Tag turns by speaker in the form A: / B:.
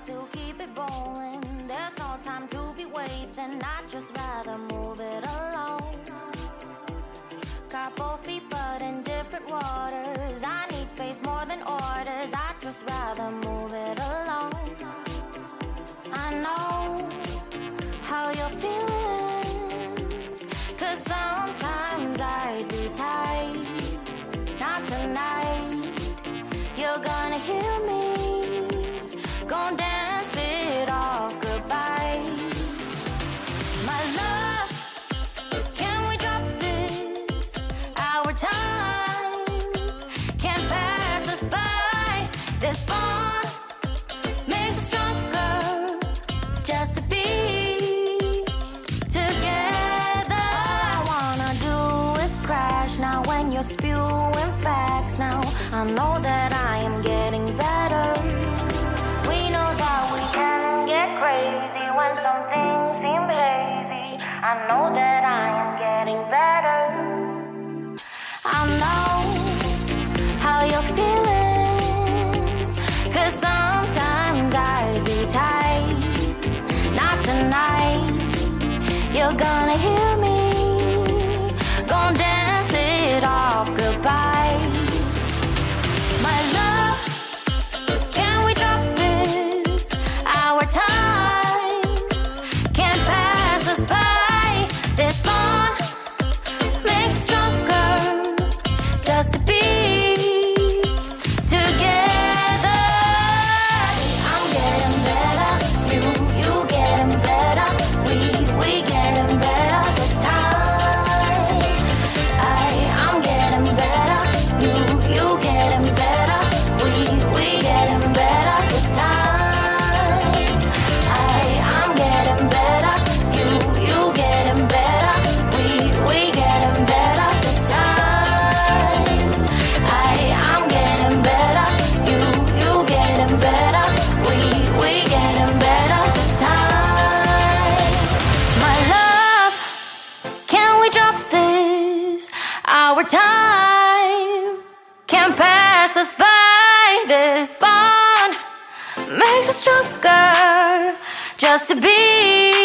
A: got to keep it rolling. There's no time to be wasting. I'd just rather move it along. Both feet, but in different waters. I need space more than orders. I'd just rather move it along. I know how you're feeling. Cause sometimes I do tight. Not tonight. You're gonna hear me. This bond makes us stronger just to be together. All I wanna do is crash now when you're spewing facts. Now I know that I am getting better. We know that we can get crazy when some things seem hazy. I know that I am getting better. I know tight. Not tonight. You're gonna hear me. Gonna dance it off goodbye. My love, Our time can't pass us by. This bond makes us stronger just to be